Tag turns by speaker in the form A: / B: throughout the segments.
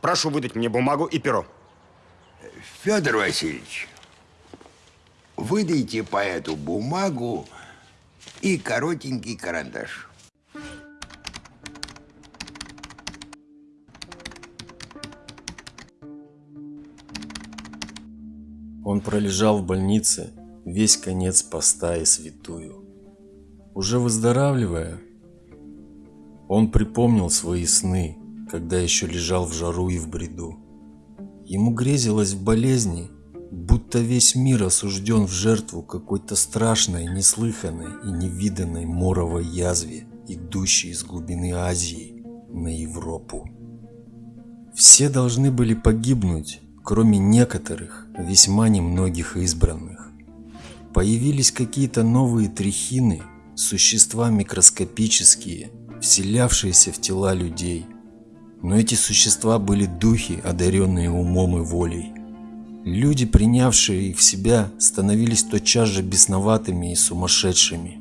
A: Прошу выдать мне бумагу и перо.
B: Федор Васильевич, выдайте поэту бумагу и коротенький карандаш.
C: Он пролежал в больнице весь конец поста и святую. Уже выздоравливая, он припомнил свои сны, когда еще лежал в жару и в бреду. Ему грезилось в болезни, будто весь мир осужден в жертву какой-то страшной, неслыханной и невиданной моровой язве, идущей из глубины Азии на Европу. Все должны были погибнуть, кроме некоторых, весьма немногих избранных. Появились какие-то новые трихины, существа микроскопические, вселявшиеся в тела людей. Но эти существа были духи, одаренные умом и волей. Люди, принявшие их в себя, становились тотчас же бесноватыми и сумасшедшими.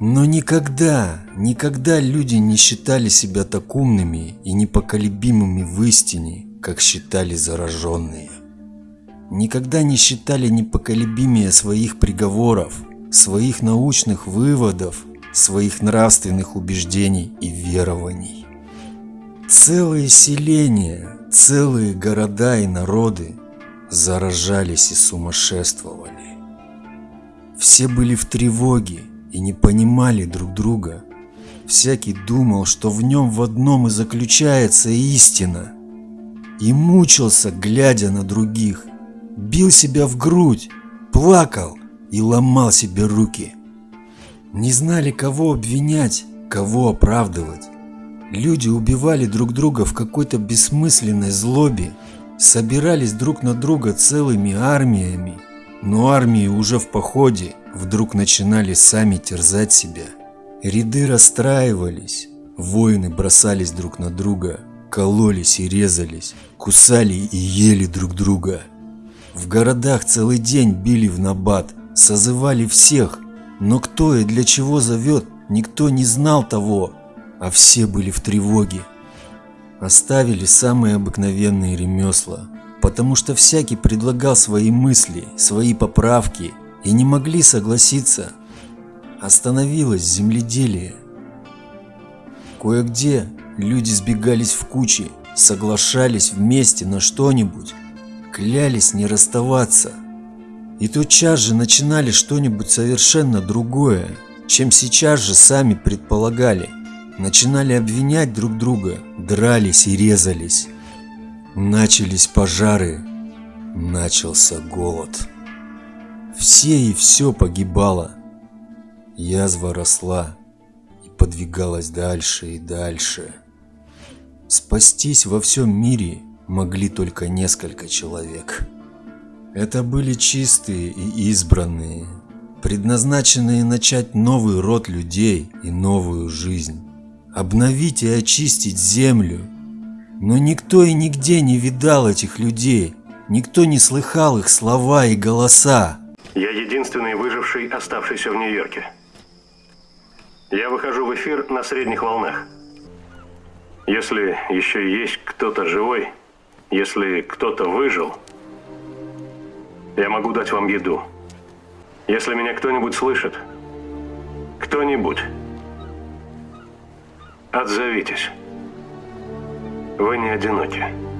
C: Но никогда, никогда люди не считали себя так умными и непоколебимыми в истине, как считали зараженные. Никогда не считали непоколебимее своих приговоров, своих научных выводов, своих нравственных убеждений и верований. Целые селения, целые города и народы заражались и сумасшествовали. Все были в тревоге и не понимали друг друга. Всякий думал, что в нем в одном и заключается истина – и мучился, глядя на других. Бил себя в грудь, плакал и ломал себе руки. Не знали, кого обвинять, кого оправдывать. Люди убивали друг друга в какой-то бессмысленной злобе, собирались друг на друга целыми армиями, но армии уже в походе вдруг начинали сами терзать себя. Ряды расстраивались, воины бросались друг на друга, кололись и резались, кусали и ели друг друга. В городах целый день били в набат, созывали всех, но кто и для чего зовет, никто не знал того, а все были в тревоге. Оставили самые обыкновенные ремесла, потому что всякий предлагал свои мысли, свои поправки и не могли согласиться. Остановилось земледелие. Кое-где Люди сбегались в кучи, соглашались вместе на что-нибудь, клялись не расставаться. И тотчас же начинали что-нибудь совершенно другое, чем сейчас же сами предполагали. Начинали обвинять друг друга, дрались и резались. Начались пожары, начался голод. Все и все погибало. Язва росла и подвигалась дальше и дальше. Спастись во всем мире могли только несколько человек. Это были чистые и избранные, предназначенные начать новый род людей и новую жизнь, обновить и очистить землю. Но никто и нигде не видал этих людей, никто не слыхал их слова и голоса.
D: Я единственный выживший, оставшийся в Нью-Йорке. Я выхожу в эфир на средних волнах. Если еще есть кто-то живой, если кто-то выжил, я могу дать вам еду. Если меня кто-нибудь слышит, кто-нибудь, отзовитесь. Вы не одиноки.